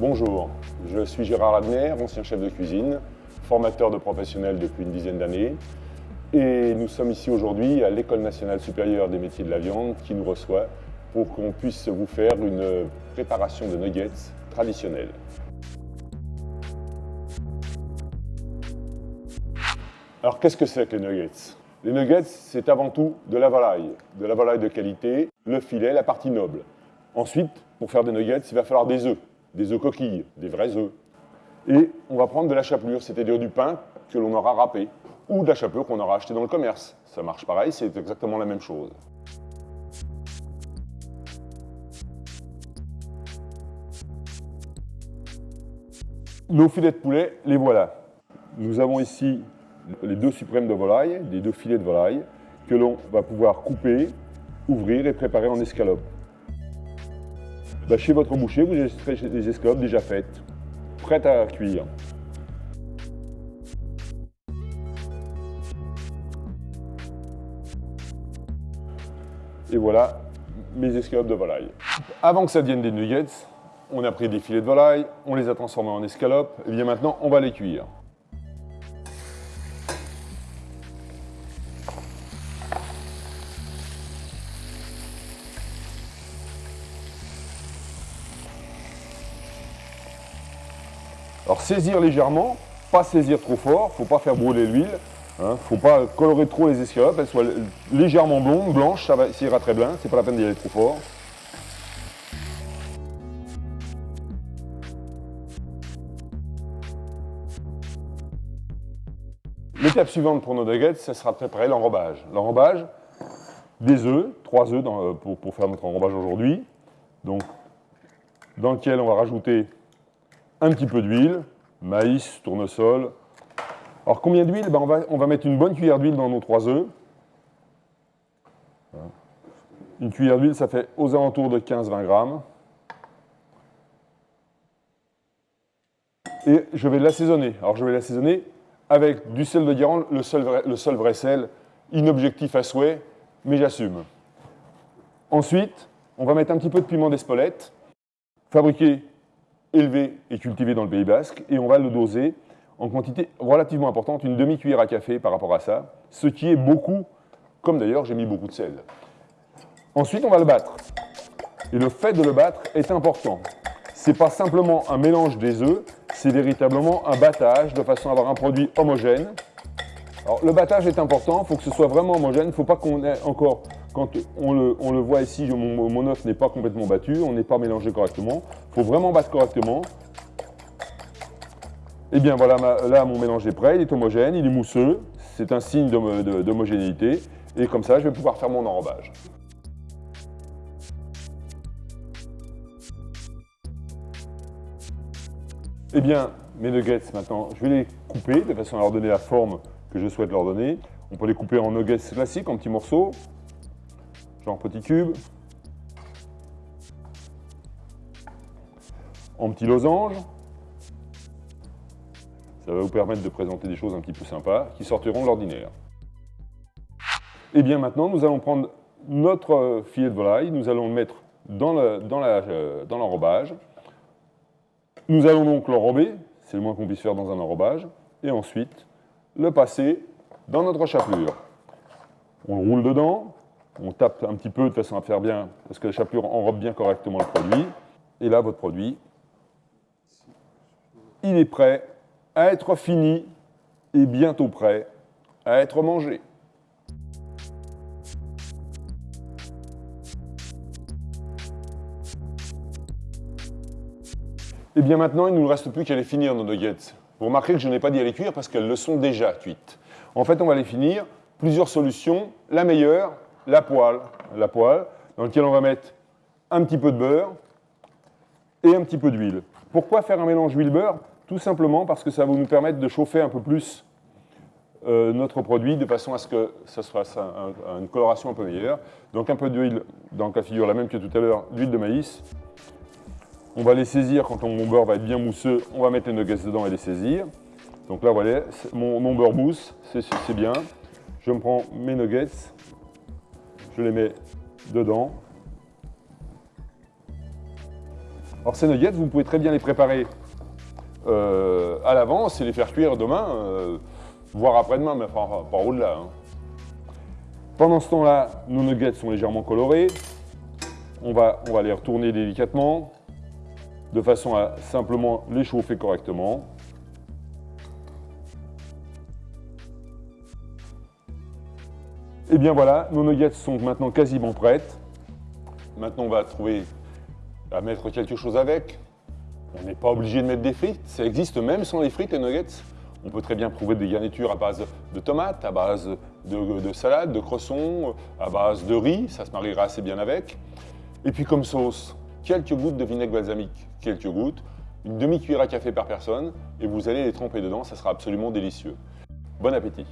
Bonjour, je suis Gérard Adner, ancien chef de cuisine, formateur de professionnels depuis une dizaine d'années. Et nous sommes ici aujourd'hui à l'École nationale supérieure des métiers de la viande qui nous reçoit pour qu'on puisse vous faire une préparation de nuggets traditionnelle. Alors qu'est-ce que c'est que les nuggets? Les nuggets, c'est avant tout de la volaille, de la volaille de qualité, le filet, la partie noble. Ensuite, pour faire des nuggets, il va falloir des œufs, des œufs coquilles, des vrais œufs. Et on va prendre de la chapelure, c'est-à-dire du pain que l'on aura râpé, ou de la chapelure qu'on aura acheté dans le commerce. Ça marche pareil, c'est exactement la même chose. Nos filets de poulet, les voilà. Nous avons ici les deux suprêmes de volaille, les deux filets de volaille, que l'on va pouvoir couper, ouvrir et préparer en escalope. Bah, chez votre boucher, vous avez des escalopes déjà faites, prêtes à cuire. Et voilà mes escalopes de volaille. Avant que ça devienne des nuggets, on a pris des filets de volaille, on les a transformés en escalopes, et bien maintenant on va les cuire. Alors saisir légèrement, pas saisir trop fort, faut pas faire brûler l'huile, hein. faut pas colorer trop les escalopes, elles soient légèrement blondes, blanches, ça, va, ira très bien, c'est pas la peine d'y aller trop fort. L'étape suivante pour nos nuggets, ce sera de préparer l'enrobage. L'enrobage, des œufs, trois œufs euh, pour, pour, faire notre enrobage aujourd'hui, donc dans lequel on va rajouter un petit peu d'huile, maïs, tournesol. Alors combien d'huile? Ben, on, va, on va mettre une bonne cuillère d'huile dans nos trois œufs. Une cuillère d'huile, ça fait aux alentours de 15-20 grammes. Et je vais l'assaisonner. Alors je vais l'assaisonner avec du sel de Guérande, le seul, vrai, le seul vrai sel, inobjectif à souhait, mais j'assume. Ensuite, on va mettre un petit peu de piment d'Espelette, fabriqué élevé et cultivé dans le Pays Basque, et on va le doser en quantité relativement importante, une demi-cuillère à café par rapport à ça, ce qui est beaucoup, comme d'ailleurs j'ai mis beaucoup de sel. Ensuite, on va le battre. Et le fait de le battre est important. Ce n'est pas simplement un mélange des œufs, c'est véritablement un battage de façon à avoir un produit homogène. Alors, le battage est important, il faut que ce soit vraiment homogène, il ne faut pas qu'on ait encore quand on le, voit ici, mon, œuf n'est pas complètement battu, on n'est pas mélangé correctement. Il faut vraiment battre correctement. Et eh bien voilà, là mon mélange est prêt, il est homogène, il est mousseux, c'est un signe d'homogénéité. Et comme ça, je vais pouvoir faire mon enrobage. Eh bien, mes nuggets maintenant, je vais les couper de façon à leur donner la forme que je souhaite leur donner. On peut les couper en nuggets classiques, en petits morceaux, genre petit cube, en petit losange. Ça va vous permettre de présenter des choses un petit peu sympas qui sortiront de l'ordinaire. Et bien maintenant, nous allons prendre notre filet de volaille, nous allons le mettre dans euh, l'enrobage. nous allons donc l'enrober, c'est le moins qu'on puisse faire dans un enrobage, et ensuite le passer dans notre chapelure. On le roule dedans, on tape un petit peu de façon à faire bien, parce que la chapelure enrobe bien correctement le produit. Et là, votre produit, il est prêt à être fini et bientôt prêt à être mangé. Et bien maintenant, il ne nous reste plus qu'à les finir, nos nuggets. Vous remarquez que je n'ai pas dit à les cuire parce qu'elles le sont déjà cuites. En fait, on va les finir. Plusieurs solutions. La meilleure, la poêle, la poêle dans laquelle on va mettre un petit peu de beurre et un petit peu d'huile. Pourquoi faire un mélange huile-beurre? Tout simplement parce que ça va nous permettre de chauffer un peu plus euh, notre produit de façon à ce que ça soit une coloration un peu meilleure. Donc un peu d'huile, dans la figure la même que tout à l'heure, d'huile de maïs. On va les saisir quand mon beurre va être bien mousseux, on va mettre les nuggets dedans et les saisir. Donc là, voilà, mon beurre mousse, c'est bien. Je me prends mes nuggets, je les mets dedans. Alors ces nuggets, vous pouvez très bien les préparer euh, à l'avance et les faire cuire demain, euh, voire après-demain, mais pas, pas au-delà. hein. Pendant ce temps-là, nos nuggets sont légèrement colorés. On va les retourner délicatement, de façon à simplement les chauffer correctement. Et bien voilà, nos nuggets sont maintenant quasiment prêtes. Maintenant, on va trouver à mettre quelque chose avec. On n'est pas obligé de mettre des frites. Ça existe même sans les frites, les nuggets. On peut très bien trouver des garnitures à base de tomates, à base de, de salade, de cresson, à base de riz. Ça se mariera assez bien avec. Et puis comme sauce, quelques gouttes de vinaigre balsamique. Quelques gouttes. Une demi-cuillère à café par personne. Et vous allez les tremper dedans. Ça sera absolument délicieux. Bon appétit